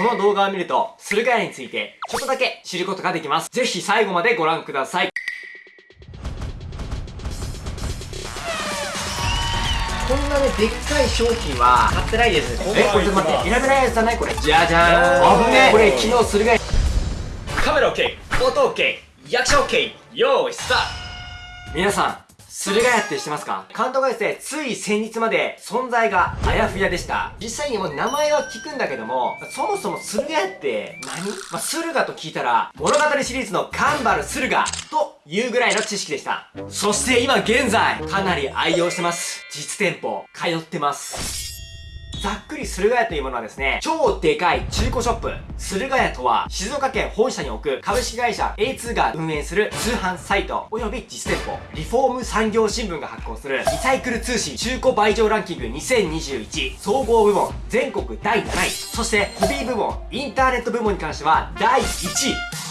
この動画を見ると、駿河屋についてちょっとだけ知ることができます。ぜひ最後までご覧ください。こんなね、でっかい商品は買ってないですえ、これ待って、選べないやつじゃない？これ。じゃじゃーん。危ねこれ昨日駿河屋。カメラ OK、音 OK、役者 OK、よーい、スタート皆さん、駿河屋って知ってますか？監督がですね、つい先日まで存在があやふやでした。実際にもう名前は聞くんだけども、そもそも駿河屋って何？まあ、駿河と聞いたら、物語シリーズのカンバル駿河というぐらいの知識でした。そして今現在、かなり愛用してます。実店舗、通ってます。ざっくり駿河屋というものはですね、超でかい中古ショップ。駿河屋とは、静岡県本社に置く株式会社 A2 が運営する通販サイト、及び実店舗、リフォーム産業新聞が発行する、リサイクル通信中古売場ランキング2021総合部門全国第7位。そして、ホビー部門、インターネット部門に関しては第1位。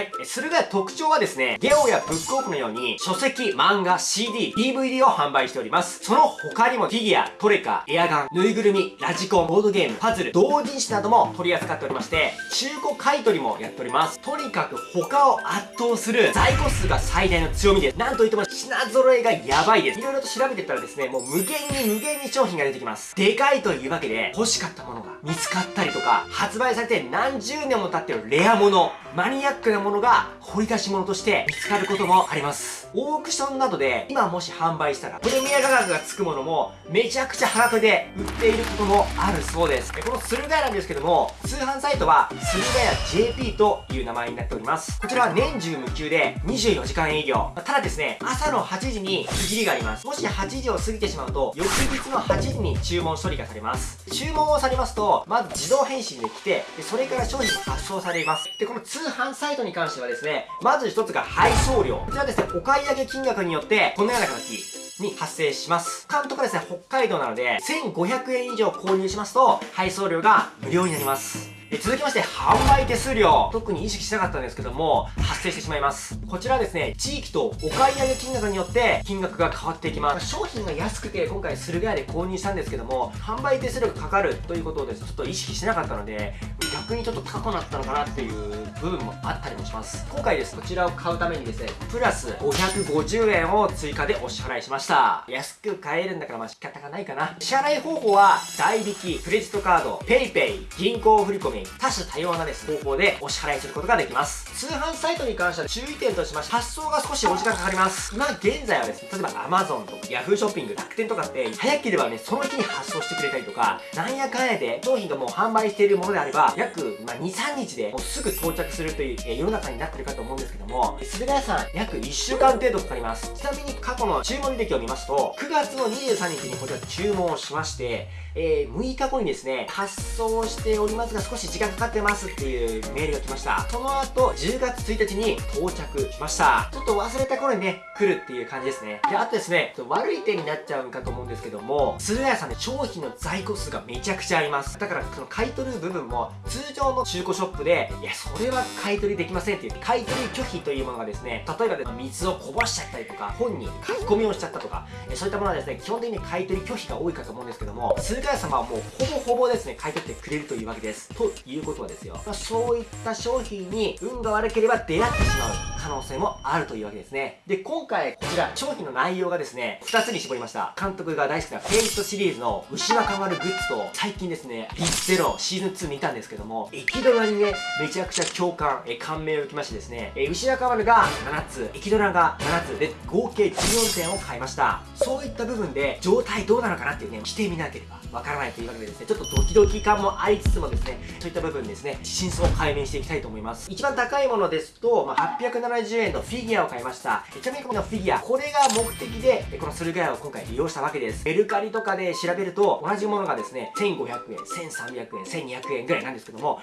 はい。駿河屋特徴はですね、ゲオやブックオフのように、書籍、漫画、CD、DVD を販売しております。その他にもフィギュア、トレカ、エアガン、ぬいぐるみ、ラジコン、ボードゲーム、パズル、同人誌なども取り扱っておりまして、中古買取もやっております。とにかく他を圧倒する在庫数が最大の強みです。なんといっても品揃えがやばいです。いろいろと調べてったらですね、もう無限に無限に商品が出てきます。でかいというわけで、欲しかったものが見つかったりとか、発売されて何十年も経ってるレアもの、マニアックなものものが掘り出し物として見つかることもあります。オークションなどで今もし販売したらプレミア価格がつくものもめちゃくちゃ腹手で売っていることもあるそうです。この駿河屋なんですけども、通販サイトは駿河屋 JP という名前になっております。こちらは年中無休で24時間営業。ただですね、朝の8時に区切りがあります。もし8時を過ぎてしまうと、翌日の8時に注文処理がされます。注文をされますと、まず自動返信で来て、でそれから商品発送されます。で、この通販サイトに関してはですね、まず一つが配送料。こちらですね、お買い上げ金額によって、このような形に発生します。監督はですね、北海道なので、1500円以上購入しますと、配送料が無料になります。え続きまして、販売手数料。特に意識しなかったんですけども、発生してしまいます。こちらですね、地域とお買い上げ金額によって金額が変わっていきます。商品が安くて今回駿河屋で購入したんですけども、販売手数料がかかるということをですね、ちょっと意識しなかったので、逆にちょっと高くなったのかなっていう部分もあったりもします。今回です、こちらを買うためにですね、プラス550円を追加でお支払いしました。安く買えるんだからまあ仕方がないかな。支払い方法は、代引き、クレジットカード、PayPay、銀行振込、多種多様なです方法でお支払いすることができます。通販サイトに関しては注意点としまして、発送が少しお時間かかります。今現在はですね、例えば Amazon とか Yahoo ショッピング、楽天とかって、早ければね、その日に発送してくれたりとか、なんやかんやで商品がもう販売しているものであれば、約、まあ、2、3日でもうすぐ到着するという、え、世の中になってるかと思うんですけども、すべら屋さん、約1週間程度かかります。ちなみに過去の注文履歴を見ますと、9月の23日にこちら注文をしまして、えー、6日後にですね、発送しておりますが少し時間かかってますっていうメールが来ました。その後、10月1日に到着しました。ちょっと忘れた頃にね、来るっていう感じですね。で、あとですね、悪い点になっちゃうんかと思うんですけども、駿河屋さんで商品の在庫数がめちゃくちゃあります。だから、その買い取る部分も、通常の中古ショップで、いや、それは買い取りできませんって言って、買い取り拒否というものがですね、例えばで水をこぼしちゃったりとか、本に書き込みをしちゃったとか、そういったものはですね、基本的に買い取り拒否が多いかと思うんですけども、駿河屋様はもうほぼほぼですね、買い取ってくれるというわけです。ということはですよ。まあ、そういった商品に運が悪ければ出会ってしまう可能性もあるというわけですね。で、今回こちら商品の内容がですね、2つに絞りました。監督が大好きなフェイトシリーズの牛若丸グッズと、最近ですね、リゼロシーズン2見たんですけども、エキドナにね、めちゃくちゃ共感、え感銘を受けましてですね、え牛若丸が7つ、エキドナが7つで合計14点を買いました。そういった部分で状態どうなのかなっていうね、してみなければわからないというわけでですね、ちょっとドキドキ感もありつつもですね、いった部分ですね、真相を解明していきたいと思います。一番高いものですと、まあ、870円のフィギュアを買いました。ちなみにこのフィギュア、これが目的で、この駿河屋を今回利用したわけです。メルカリとかで調べると、同じものがですね、1500円、1300円、1200円ぐらいなんですけども、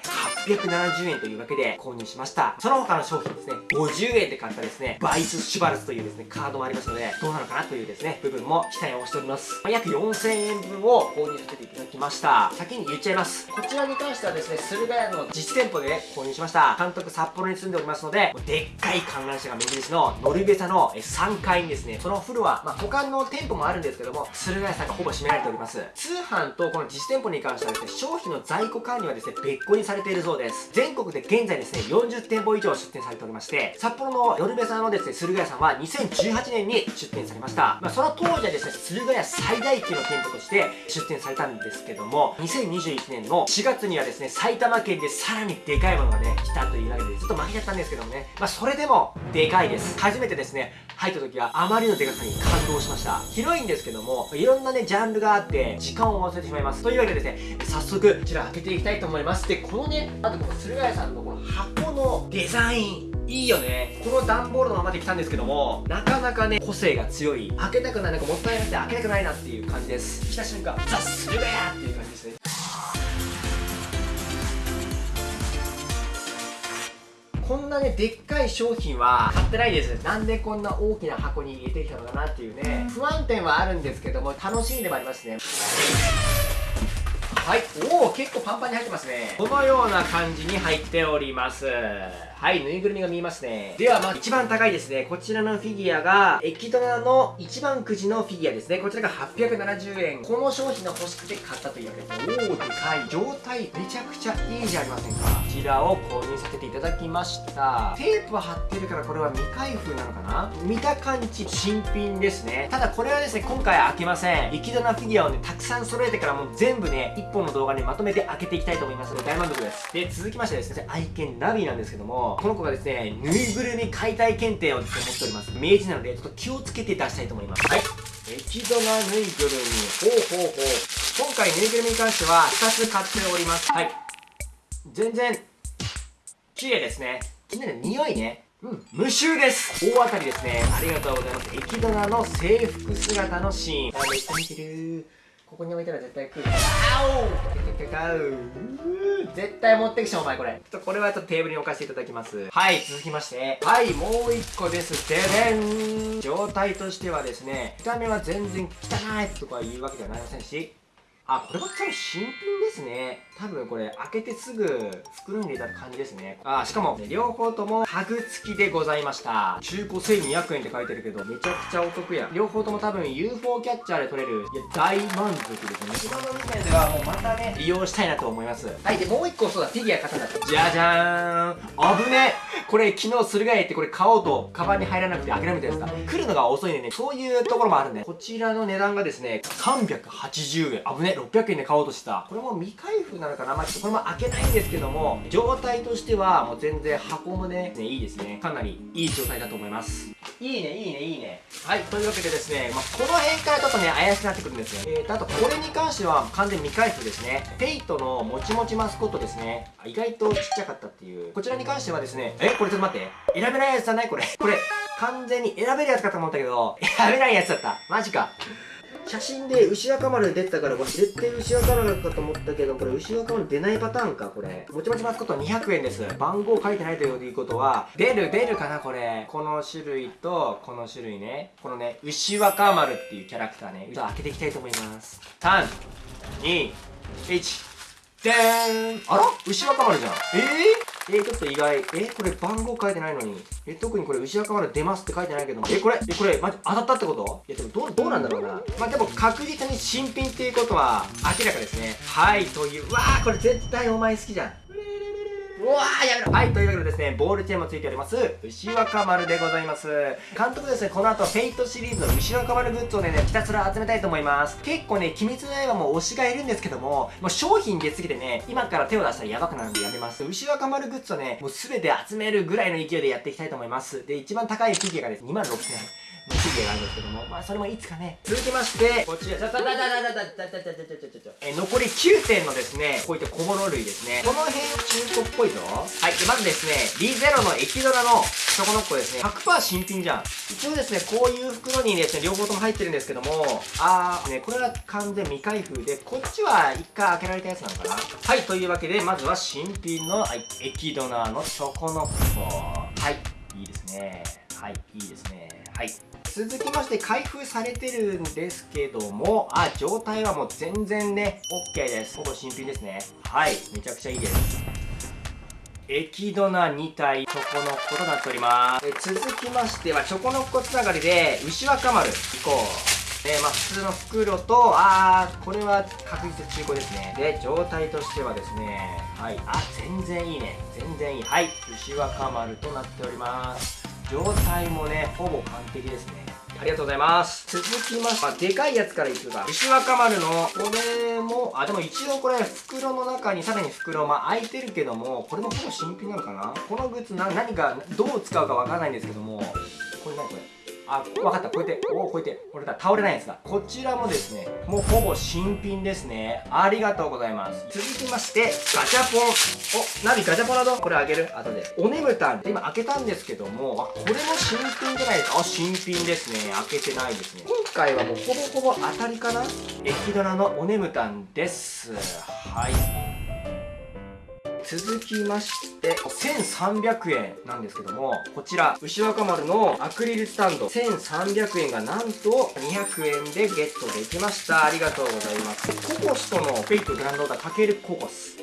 870円というわけで購入しました。その他の商品ですね、50円で買ったですね、バイス・シュバルツというですね、カードもありますので、どうなのかなというですね、部分も期待をしております。まあ、約4000円分を購入させていただきました。先に言っちゃいます。こちらに関してはですねですね、駿河屋の実店舗で、購入しました。監督札幌に住んでおりますので、でっかい観覧車が目印のノルベサの3階にですね、そのフロア、まあ、他の店舗もあるんですけども、駿河屋さんがほぼ占められております。通販とこの実店舗に関してはですね、商品の在庫管理はですね、別個にされているそうです。全国で現在ですね、40店舗以上出店されておりまして、札幌のノルベサのですね、駿河屋さんは2018年に出店されました。まあ、その当時はですね、駿河屋最大級の店舗として出店されたんですけども、2021年の4月にはですね、埼玉県でさらにでかいものがね、来たというわけで、ちょっと負けちゃったんですけどもね、まあ、それでも、でかいです。初めてですね、入った時はあまりのでかさに感動しました。広いんですけども、いろんなね、ジャンルがあって、時間を忘れてしまいます。というわけでですね、早速、こちら開けていきたいと思います。で、このね、あとこの駿河屋さんのこの箱のデザイン、いいよねこの段ボールのままで来たんですけどもなかなかね個性が強い開けたくないなんかもったいなくて開けたくないなっていう感じです来た瞬間ザ・駿河屋っていう感じですねこんなねでっかい商品は買ってないです。なんでこんな大きな箱に入れてきたのかなっていうね。不安点はあるんですけども楽しんでもありますねはいおお結構パンパンに入ってますねこのような感じに入っておりますはい、ぬいぐるみが見えますね。では、まず一番高いですね。こちらのフィギュアが、エキドナの一番くじのフィギュアですね。こちらが870円。この商品が欲しくて買ったというわけです。おー、でかい。状態めちゃくちゃいいじゃありませんか？こちらを購入させていただきました。テープは貼ってるからこれは未開封なのかな？見た感じ、新品ですね。ただこれはですね、今回開けません。エキドナフィギュアをね、たくさん揃えてからもう全部ね、1本の動画にまとめて開けていきたいと思いますので、大満足です。で、続きましてですね、愛犬ナビなんですけども、この子がですね、ぬいぐるみ解体検定をですね、持っております。明治なので、ちょっと気をつけて出したいと思います。はい。液ドナぬいぐるみ。ほうほうほう。今回ぬいぐるみに関しては、2つ買っております。はい。全然、綺麗ですね。気になる匂いね。うん、無臭です大当たりですね。ありがとうございます。液ドナの制服姿のシーン。あ、めっちゃ見てるここに置いたら絶対来る。あお絶対持ってきちゃうお前これ。ちょっとこれはちょっとテーブルに置かせていただきます。はい、続きまして。はい、もう一個です。ででん状態としてはですね、見た目は全然汚いとかいうわけではありませんし、あ、これは多分新品ですね。多分これ開けてすぐ袋に入れた感じですね。あ、しかも、ね、両方ともタグ付きでございました。中古1200円って書いてるけど、めちゃくちゃお得や。両方とも多分 UFO キャッチャーで取れる。いや、大満足ですね。今の時点ではもうまたね、利用したいなと思います。はい、で、もう一個そうだ、フィギュア買ったんだ。じゃじゃーん。危ねこれ昨日駿河屋行ってこれ買おうと、カバンに入らなくて諦めたやつだ。来るのが遅いんでね、そういうところもあるんで、こちらの値段がですね、380円。危ね600円で買おうとした。これも未開封なのかな？まあちょっとこれも開けないんですけども状態としてはもう全然箱もねねいいですね。かなりいい状態だと思います。いいねいいねいいね。はいというわけでですね、まあ、この辺からちょっとね怪しくなってくるんですよえーとあとこれに関しては完全未開封ですね。ペイトのもちもちマスコットですね。意外とちっちゃかったっていう。こちらに関してはですねえこれちょっと待って。選べないやつじゃない？これ。これ。完全に選べるやつかと思ったけど選べないやつだった。マジか写真で牛若丸出てたからこれ絶対牛若丸かと思ったけどこれ牛若丸出ないパターンかこれ。もちもちマスコット200円です。番号書いてないということは出る出るかなこれ。この種類とこの種類ね。このね牛若丸っていうキャラクターね。ちょっと開けていきたいと思います。321でーんあら？牛若丸じゃんえー、えー、ちょっと意外。えこれ番号書いてないのに。え特にこれ牛若丸出ますって書いてないけどえ、これ、え、これ、まじ、当たったってこと？いや、でもどう、どうなんだろうな。まあ、でも確実に新品っていうことは明らかですね。はい、という。わー、これ絶対お前好きじゃん。うわーやめろ。はいというわけでですねボールチェーンもついております牛若丸でございます。監督ですねこの後フェイトシリーズの牛若丸グッズをねひたすら集めたいと思います。結構ね鬼滅の刃も推しがいるんですけどももう商品出過ぎてね今から手を出したらやばくなるんでやめます。牛若丸グッズをねもう全て集めるぐらいの勢いでやっていきたいと思います。で一番高いフィギュアがですね2万6000円。のフィがあるんですけども、まあそれもいつかね。続きまして、こちら、ちょちょちょちょちょちょちょちょちょちょちょえ、残り9点のですね、こういった小物類ですね。この辺中古っぽいぞ。はい、で、まずですね、リゼロのエキドラのチョコノッコですね。100%新品じゃん。一応ですね、こういう袋にですね、両方とも入ってるんですけども、あー、ね、これは完全未開封で、こっちは一回開けられたやつなのかなはい、というわけで、まずは新品の、はい、エキドナのチョコノッコ。はい、いいですね。はい、いいですね。はい。続きまして開封されてるんですけどもあ状態はもう全然ね OK ですほぼ新品ですねはいめちゃくちゃいいですエキドナ2体チョコノッコとなっておりますえ続きましてはチョコノッコつながりで牛若丸行こうえまあ、普通の袋と、あー、これは確実中古ですね。で、状態としてはですね、はい、あ、全然いいね。全然いい。はい、牛若丸となっております。状態もね、ほぼ完璧ですね。ありがとうございます。続きまして、あ、でかいやつからいくか。牛若丸の、これも、あ、でも一応これ、袋の中に、さらに袋、まあ、開いてるけども、これもほぼ新品なのかなこのグッズな、何か、どう使うかわからないんですけども、これ何これ？あ、わかった。こうやって、おお、こうやって、これだ、倒れないやつだ。こちらもですね、もうほぼ新品ですね。ありがとうございます。続きまして、ガチャポン。お、ナビガチャポンなどこれあげる？後で。おねむたん。今開けたんですけども、あ、これも新品じゃないですか。あ、新品ですね。開けてないですね。今回はもうほぼほぼ当たりかな？エキドラのおねむたんです。はい。続きまして1300円なんですけどもこちら牛若丸のアクリルスタンド。1300円がなんと200円でゲットできました。ありがとうございます。ココスとのフェイクグランドオーダーかけるココス。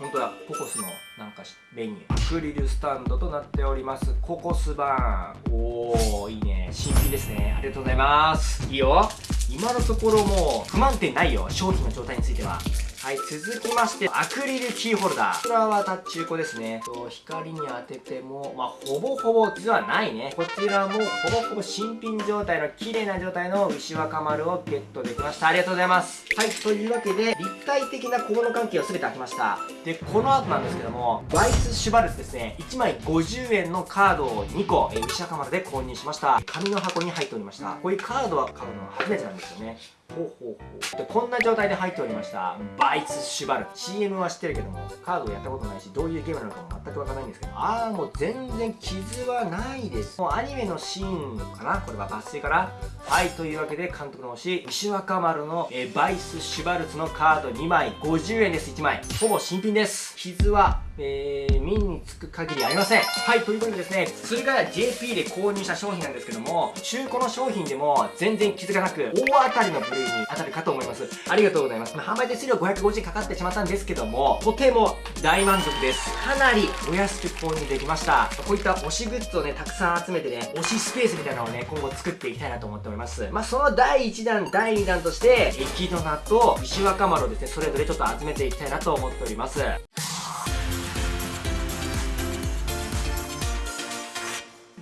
本当だココスのなんかメニュー。アクリルスタンドとなっております。ココスバーンおーいいね。新品ですね。ありがとうございます。いいよ。今のところもう不満点ないよ。商品の状態については。はい、続きまして、アクリルキーホルダー。こちらは中古ですね。と光に当てても、まあ、ほぼほぼ実はないね。こちらもほぼほぼ新品状態の綺麗な状態の牛若丸をゲットできました。ありがとうございます。はい、というわけで、立体的な小物関係を全て開きました。で、この後なんですけども、ワイスシュバルツですね、1枚50円のカードを2個、え牛若丸で購入しました。紙の箱に入っておりました。こういうカードは買うのは初めてなんですよね。ほうほうほう。でこんな状態で入っておりましたバイツシュバル。CM は知ってるけどもカードをやったことないしどういうゲームなのかも全くわからないんですけどああもう全然傷はないです。もうアニメのシーンかな？これは抜粋かな？はいというわけで監督の推し石若丸の、えー、バイスシュバルツのカード2枚50円です1枚。ほぼ新品です。傷はえー、ミンにつく限りありません。はい、ということでですね、鶴ヶ谷 JP で購入した商品なんですけども、中古の商品でも全然傷がなく、大当たりの部類に当たるかと思います。ありがとうございます。まあ、販売手数料550円かかってしまったんですけども、とても大満足です。かなりお安く購入できました。こういった推しグッズをね、たくさん集めてね、推しスペースみたいなのをね、今後作っていきたいなと思っております。まあ、その第1弾、第2弾として、エキドナと石若丸をですね、それぞれちょっと集めていきたいなと思っております。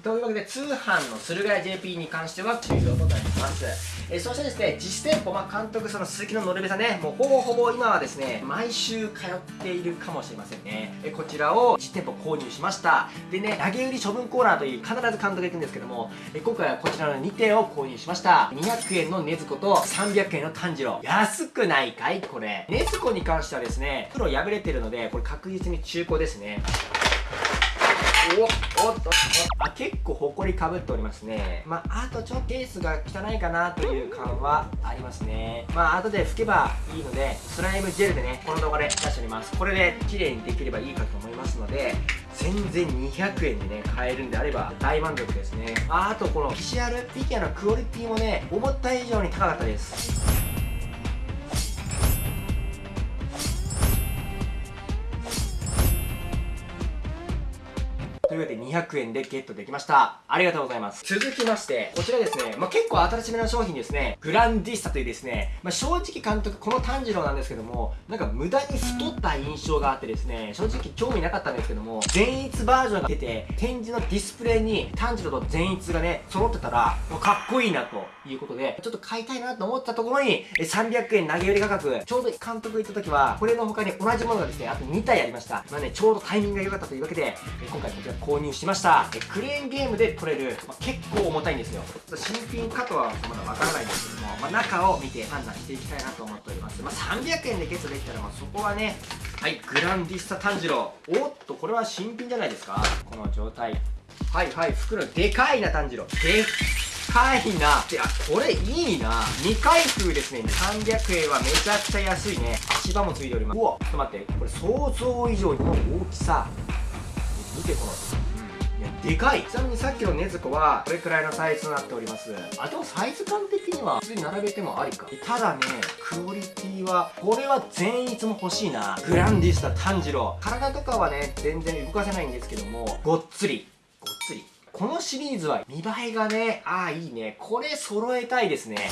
というわけで通販の駿河屋 JP に関しては終了となります。えそしてですね実店舗、まあ、監督その鈴木ののるべさんねもうほぼほぼ今はですね毎週通っているかもしれませんね。えこちらを実店舗購入しました。でね投げ売り処分コーナーという必ず監督が行くんですけどもえ今回はこちらの2点を購入しました。200円の禰豆子と300円の炭治郎。安くないかい？これ。禰豆子に関してはですね黒破れてるのでこれ確実に中古ですね。おおっと。あ結構ほこりかぶっておりますね。まああとちょっとケースが汚いかなという感はありますね。まあ後で拭けばいいのでスライムジェルでねこの動画で出しております。これで綺麗にできればいいかと思いますので全然200円でね買えるんであれば大満足ですね。ああとこのビジュアルフィギュアのクオリティもね思った以上に高かったです。というわけで200円でゲットできました。ありがとうございます。続きまして、こちらですね、まあ、結構新しめの商品ですね、グランディスタというですね、まあ、正直監督、この炭治郎なんですけども、なんか無駄に太った印象があってですね、正直興味なかったんですけども、善逸バージョンが出て、展示のディスプレイに炭治郎と善逸がね、揃ってたら、もうかっこいいなということで、ちょっと買いたいなと思ったところに、300円投げ売り価格、ちょうど監督行った時は、これの他に同じものがですね、あと2体ありました。まあね、ちょうどタイミングが良かったというわけで、今回こちら購入しました。えクレーンゲームで取れる、まあ、結構重たいんですよ。新品かとはまだわからないんですけども、まあ、中を見て判断していきたいなと思っております、まあ、300円でゲットできたら、まあ、そこはねはいグランディスタ炭治郎。おっとこれは新品じゃないですか？この状態。はいはい袋でかいな炭治郎。でかいな。であこれいいな。2回封ですね。300円はめちゃくちゃ安いね。足場もついております。うわちょっと待って。これ想像以上の大きさ。見てこの、でかい。ちなみにさっきの禰豆子はこれくらいのサイズとなっております。あでもサイズ感的には普通に並べてもありか。ただねクオリティはこれは全員いつも欲しいな。グランディスタ炭治郎。体とかはね全然動かせないんですけどもごっつり。ごっつり。このシリーズは見栄えがねああいいね。これ揃えたいですね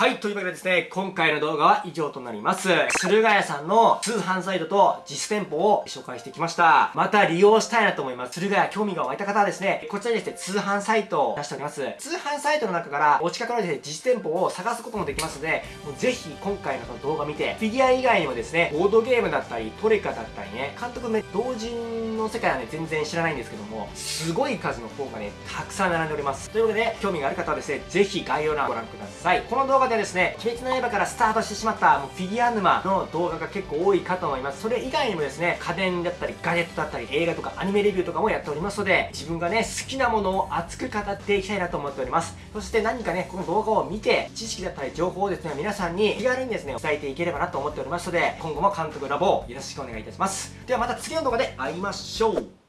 はい、というわけでですね、今回の動画は以上となります。駿河屋さんの通販サイトと実店舗を紹介してきました。また利用したいなと思います。駿河屋興味が湧いた方はですね、こちらにですね、通販サイトを出しております。通販サイトの中からお近くのですね、実店舗を探すこともできますので、もうぜひ今回のこの動画見て、フィギュア以外にもですね、ボードゲームだったり、トレカだったりね、監督ね、同人の世界はね、全然知らないんですけども、すごい数の本がね、たくさん並んでおります。ということで、興味がある方はですね、ぜひ概要欄をご覧ください。この動画でですね、鬼滅の刃からスタートしてしまったもうフィギュア沼の動画が結構多いかと思います。それ以外にもですね、家電だったり、ガジェットだったり、映画とかアニメレビューとかもやっておりますので、自分がね、好きなものを熱く語っていきたいなと思っております。そして何かね、この動画を見て、知識だったり情報をですね、皆さんに気軽にですね、伝えていければなと思っておりますので、今後も監督ラボをよろしくお願いいたします。ではまた次の動画で会いましょう